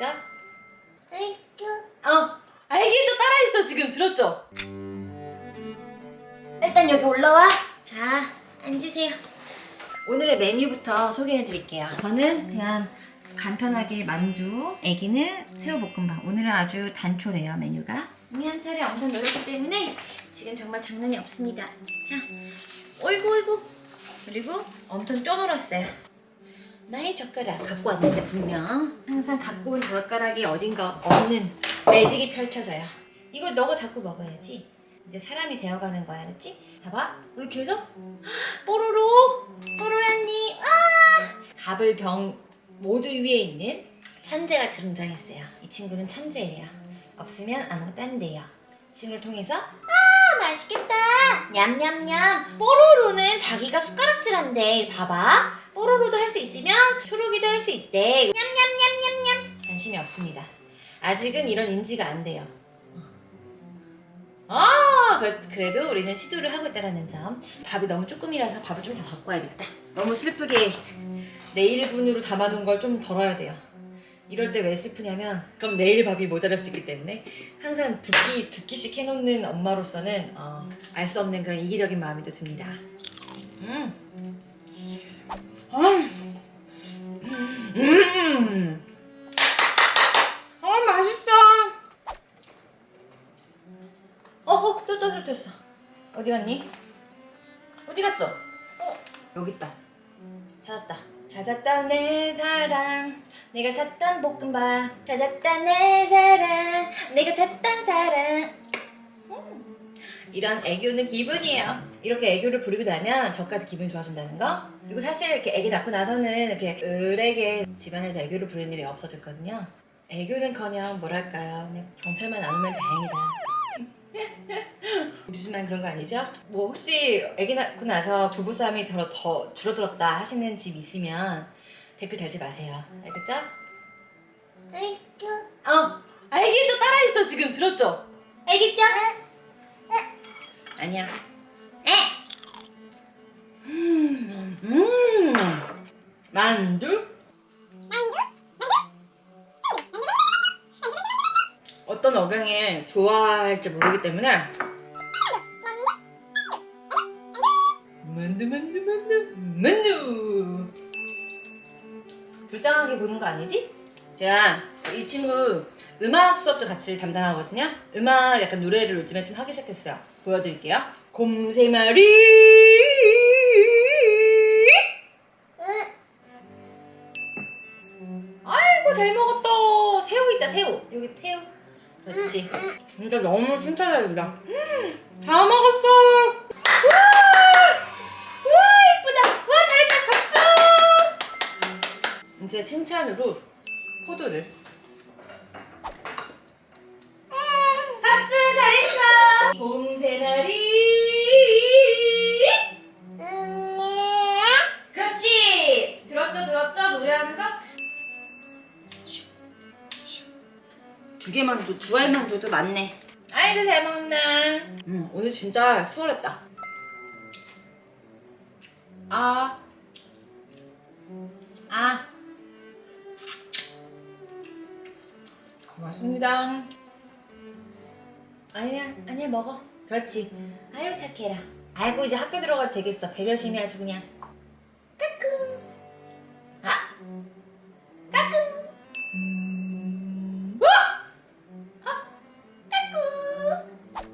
알겠죠? 어 알겠죠. 따라했어 지금. 들었죠? 일단 여기 올라와. 자 앉으세요. 오늘의 메뉴부터 소개해 드릴게요. 저는 그냥 간편하게 만두 애기는 새우볶음밥. 오늘은 아주 단촐해요 메뉴가. 이미 한 차례 엄청 놀았기 때문에 지금 정말 장난이 없습니다. 자 어이구 어이구. 그리고 엄청 뛰어놀았어요 나의 젓가락 갖고 왔는데 분명. 항상 갖고 온 젓가락이 어딘가 없는 매직이 펼쳐져요. 이거 너가 자꾸 먹어야지. 이제 사람이 되어가는 거야 알았지? 봐봐. 이렇게 해서 뽀로로! 뽀로라니! 아! 갑을 병 모두 위에 있는 천재가 등장했어요. 이 친구는 천재예요. 없으면 아무것도 안 돼요. 이 친구를 통해서 아 맛있겠다! 냠냠냠! 뽀로로는 자기가 숟가락질한대 봐봐 뽀로로도 할 수 있으면 초록이도 할 수 있대. 냠냠냠냠냠. 관심이 없습니다. 아직은 이런 인지가 안 돼요. 아 그래- 그래도 우리는 시도를 하고 있다는 점. 밥이 너무 조금이라서 밥을 좀 더 갖고 와야겠다. 너무 슬프게 내일분으로 담아둔 걸 좀 덜어야 돼요. 이럴 때 왜 슬프냐면 그럼 내일 밥이 모자랄 수 있기 때문에 항상 두 끼 두 끼씩 해놓는 엄마로서는 어, 알 수 없는 그런 이기적인 마음이 또 듭니다. 음. 음. 음. 아 맛있어 어, 어, 또 떨어졌어. 어디 갔니? 어디 갔어? 어, 여기 있다. 찾았다. 찾았다 내 사랑. 내가 찾던 볶음밥. 찾았다 내 사랑. 내가 찾던 사랑. 음. 이런 애교는 기분이에요. 이렇게 애교를 부리고 나면 저까지 기분이 좋아진다는 거. 그리고 사실 이렇게 애기 낳고 나서는 이렇게 을에게 집안에서 애교를 부리는 일이 없어졌거든요. 애교는커녕 뭐랄까요. 그냥 경찰만 안 오면 다행이다. 우리 집만 그런 거 아니죠? 뭐 혹시 아기 낳고 나서 부부싸움이 더, 더 줄어들었다 하시는 집 있으면 댓글 달지 마세요. 알겠죠? 어! 알겠죠? 따라했어 지금 들었죠? 알겠죠? 아니야. 에! 음, 음, 만두? 어떤 억양에 좋아할지 모르기 때문에 만두 만두 만두 만두 불쌍하게 보는 거 아니지? 제가 이 친구 음악 수업도 같이 담당하거든요 음악 약간 노래를 요즘에 좀 하기 시작했어요 보여드릴게요. 곰새마리! 아이고 잘 먹었다. 새우 있다 새우. 여기 새우. 그렇지. 진짜 너무 칭찬해준다. 음, 다 먹었어. 이제 칭찬으로 두 개만 줘, 두 알만 줘도 많네. 아이고 잘 먹나. 음, 오늘 진짜 수월했다. 아, 아, 고맙습니다. 아니야, 아니야 먹어. 그렇지. 아유 착해라. 아이고 이제 학교 들어가도 되겠어. 배려심이 아주 그냥. 까꿍. 아,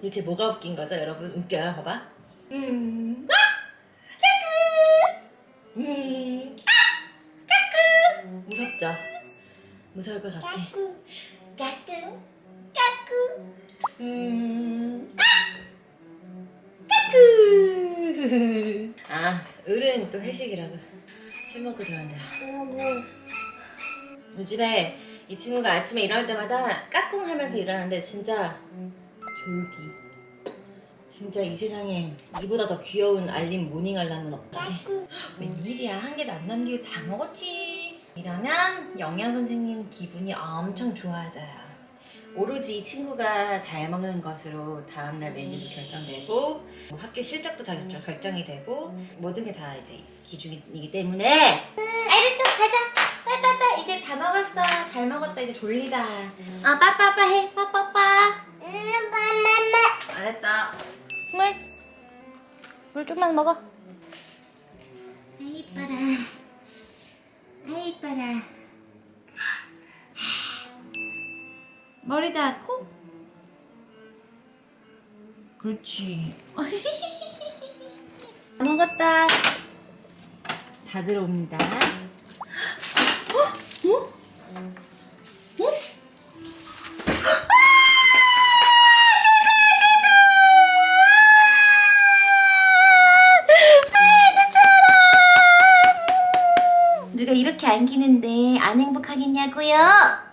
대체 뭐가 웃긴 거죠, 여러분? 웃겨요, 봐봐. 음, 아! 까끄! 음, 아! 까끄! 무섭죠? 무서울 것 같아. 까꿍 까꿍 까꿍 음, 아! 까끄! 아, 을은 또 회식이라고. 술 먹고 들어간다. 요즘에 이 친구가 아침에 일어날 때마다 까꿍 하면서 일어나는데 진짜 졸기. 진짜 이 세상에 이보다 더 귀여운 알림 morning 알람은 없다. 웬일이야 한 개도 안 남기고 다 먹었지. 이러면 영양 선생님 기분이 엄청 좋아져요. 오로지 이 친구가 잘 먹는 것으로 다음날 메뉴도 결정되고 뭐 학교 실적도 잘 결정이 되고 모든 게 다 이제 기준이기 때문에 또 가자 빨빨빨 이제 다다 먹었어. 잘 먹었다. 이제 졸리다. 아, 빠빠빠 해. 빠빠빠. 마마마. 알았다. 물. 물 좀만 먹어. 아이 이뻐라. 아이 이뻐라. 머리 닿고. 그렇지. 다 먹었다. 다 들어옵니다. 안기는데 안 행복하겠냐고요?